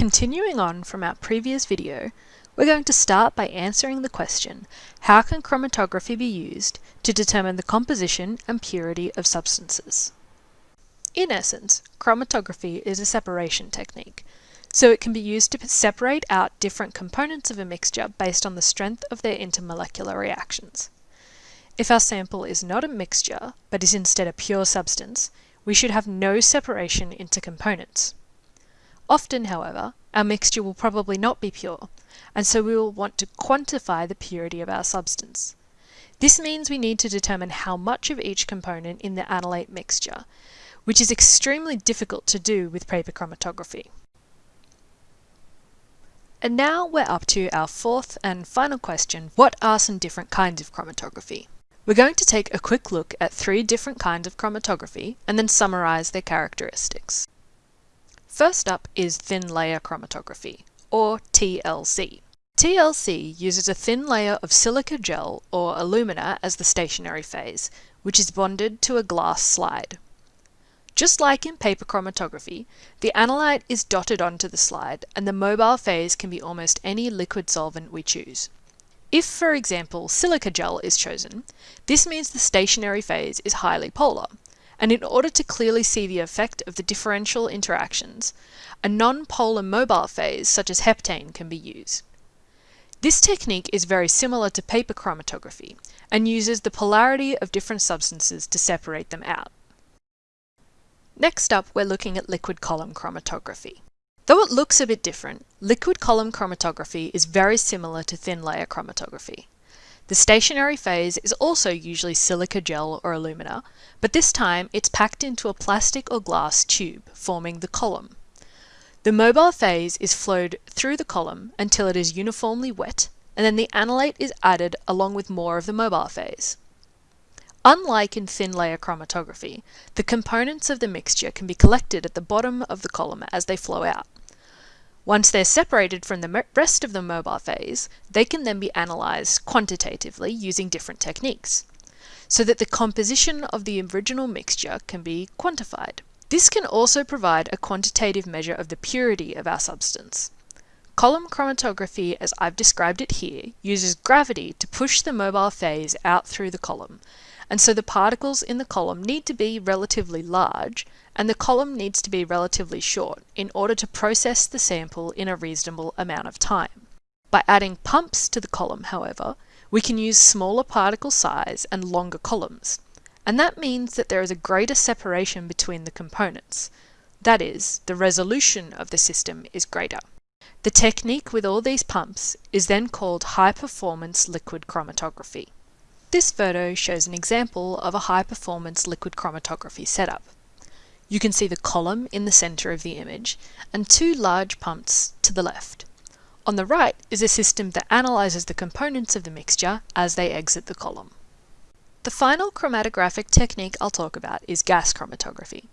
Continuing on from our previous video, we're going to start by answering the question, how can chromatography be used to determine the composition and purity of substances? In essence, chromatography is a separation technique, so it can be used to separate out different components of a mixture based on the strength of their intermolecular reactions. If our sample is not a mixture, but is instead a pure substance, we should have no separation into components. Often, however, our mixture will probably not be pure, and so we will want to quantify the purity of our substance. This means we need to determine how much of each component in the analyte mixture, which is extremely difficult to do with paper chromatography. And now we're up to our fourth and final question, what are some different kinds of chromatography? We're going to take a quick look at three different kinds of chromatography and then summarise their characteristics. First up is thin layer chromatography, or TLC. TLC uses a thin layer of silica gel or alumina as the stationary phase, which is bonded to a glass slide. Just like in paper chromatography, the analyte is dotted onto the slide and the mobile phase can be almost any liquid solvent we choose. If, for example, silica gel is chosen, this means the stationary phase is highly polar, and in order to clearly see the effect of the differential interactions, a non-polar mobile phase such as heptane can be used. This technique is very similar to paper chromatography and uses the polarity of different substances to separate them out. Next up, we're looking at liquid column chromatography. Though it looks a bit different, liquid column chromatography is very similar to thin layer chromatography. The stationary phase is also usually silica gel or alumina, but this time it's packed into a plastic or glass tube, forming the column. The mobile phase is flowed through the column until it is uniformly wet, and then the analyte is added along with more of the mobile phase. Unlike in thin layer chromatography, the components of the mixture can be collected at the bottom of the column as they flow out. Once they're separated from the rest of the mobile phase, they can then be analysed quantitatively using different techniques, so that the composition of the original mixture can be quantified. This can also provide a quantitative measure of the purity of our substance. Column chromatography, as I've described it here, uses gravity to push the mobile phase out through the column, and so the particles in the column need to be relatively large and the column needs to be relatively short in order to process the sample in a reasonable amount of time. By adding pumps to the column, however, we can use smaller particle size and longer columns, and that means that there is a greater separation between the components. That is, the resolution of the system is greater. The technique with all these pumps is then called high performance liquid chromatography. This photo shows an example of a high-performance liquid chromatography setup. You can see the column in the centre of the image and two large pumps to the left. On the right is a system that analyses the components of the mixture as they exit the column. The final chromatographic technique I'll talk about is gas chromatography.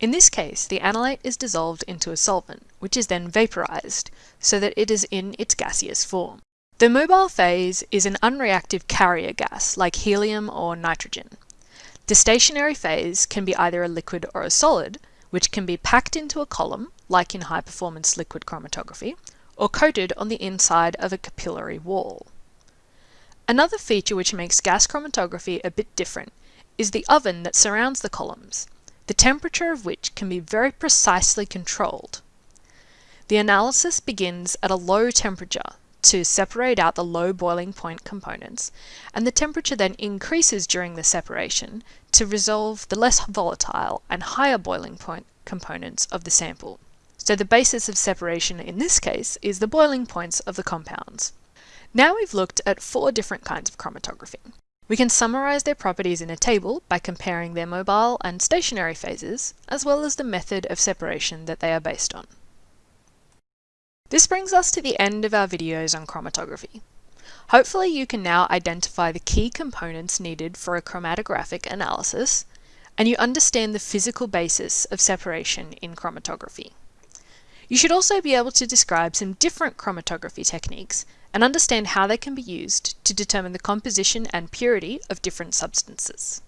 In this case, the analyte is dissolved into a solvent, which is then vaporized, so that it is in its gaseous form. The mobile phase is an unreactive carrier gas like helium or nitrogen. The stationary phase can be either a liquid or a solid, which can be packed into a column, like in high-performance liquid chromatography, or coated on the inside of a capillary wall. Another feature which makes gas chromatography a bit different is the oven that surrounds the columns, the temperature of which can be very precisely controlled. The analysis begins at a low temperature, to separate out the low boiling point components, and the temperature then increases during the separation to resolve the less volatile and higher boiling point components of the sample. So the basis of separation in this case is the boiling points of the compounds. Now we've looked at four different kinds of chromatography. We can summarize their properties in a table by comparing their mobile and stationary phases, as well as the method of separation that they are based on. This brings us to the end of our videos on chromatography. Hopefully you can now identify the key components needed for a chromatographic analysis, and you understand the physical basis of separation in chromatography. You should also be able to describe some different chromatography techniques and understand how they can be used to determine the composition and purity of different substances.